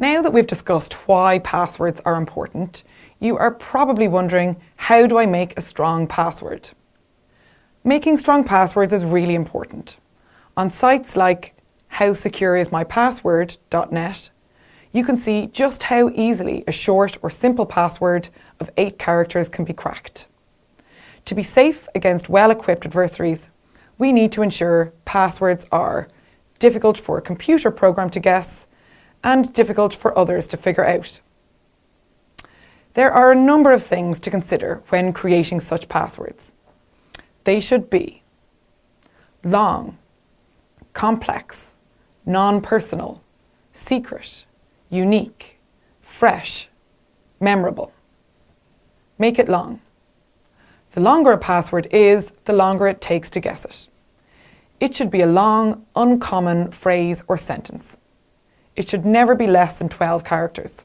Now that we've discussed why passwords are important, you are probably wondering, how do I make a strong password? Making strong passwords is really important. On sites like howsecureismypassword.net, you can see just how easily a short or simple password of eight characters can be cracked. To be safe against well-equipped adversaries, we need to ensure passwords are difficult for a computer program to guess and difficult for others to figure out. There are a number of things to consider when creating such passwords. They should be long, complex, non-personal, secret, unique, fresh, memorable. Make it long. The longer a password is, the longer it takes to guess it. It should be a long, uncommon phrase or sentence. It should never be less than 12 characters.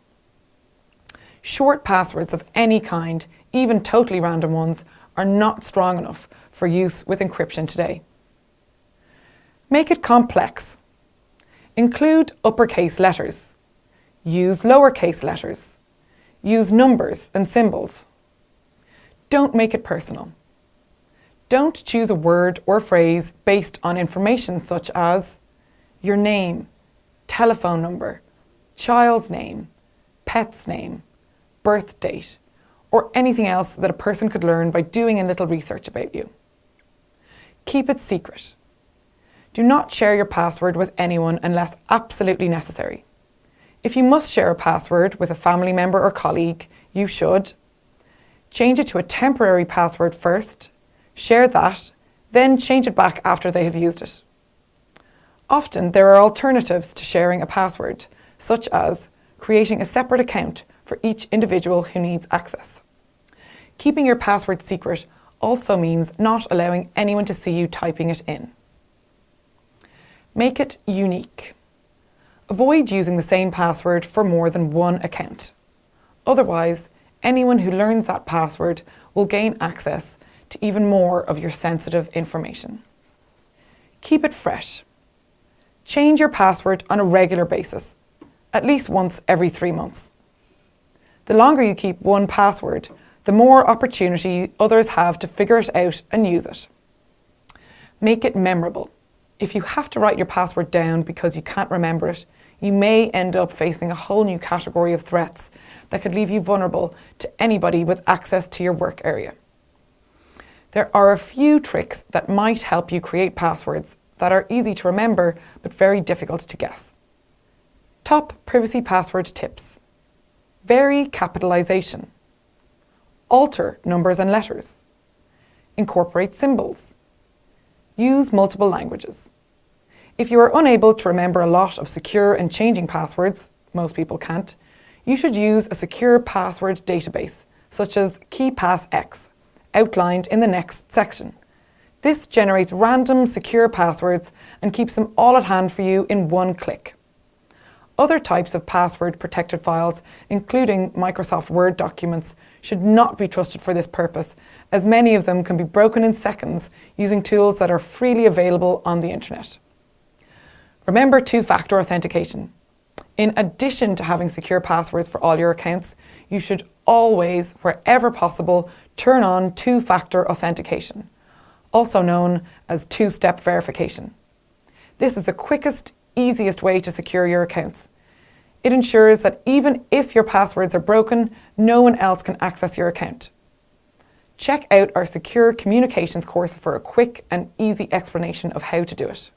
Short passwords of any kind, even totally random ones, are not strong enough for use with encryption today. Make it complex. Include uppercase letters. Use lowercase letters. Use numbers and symbols. Don't make it personal. Don't choose a word or phrase based on information such as your name, telephone number, child's name, pet's name, birth date, or anything else that a person could learn by doing a little research about you. Keep it secret. Do not share your password with anyone unless absolutely necessary. If you must share a password with a family member or colleague, you should change it to a temporary password first, share that, then change it back after they have used it. Often there are alternatives to sharing a password, such as creating a separate account for each individual who needs access. Keeping your password secret also means not allowing anyone to see you typing it in. Make it unique. Avoid using the same password for more than one account. Otherwise, anyone who learns that password will gain access to even more of your sensitive information. Keep it fresh. Change your password on a regular basis, at least once every three months. The longer you keep one password, the more opportunity others have to figure it out and use it. Make it memorable. If you have to write your password down because you can't remember it, you may end up facing a whole new category of threats that could leave you vulnerable to anybody with access to your work area. There are a few tricks that might help you create passwords that are easy to remember but very difficult to guess. Top privacy password tips. Vary capitalization. Alter numbers and letters. Incorporate symbols. Use multiple languages. If you are unable to remember a lot of secure and changing passwords, most people can't, you should use a secure password database, such as KeePassX, outlined in the next section. This generates random secure passwords and keeps them all at hand for you in one click. Other types of password protected files, including Microsoft Word documents, should not be trusted for this purpose, as many of them can be broken in seconds using tools that are freely available on the internet. Remember two-factor authentication. In addition to having secure passwords for all your accounts, you should always, wherever possible, turn on two-factor authentication, also known as two-step verification. This is the quickest, easiest way to secure your accounts. It ensures that even if your passwords are broken, no one else can access your account. Check out our Secure Communications course for a quick and easy explanation of how to do it.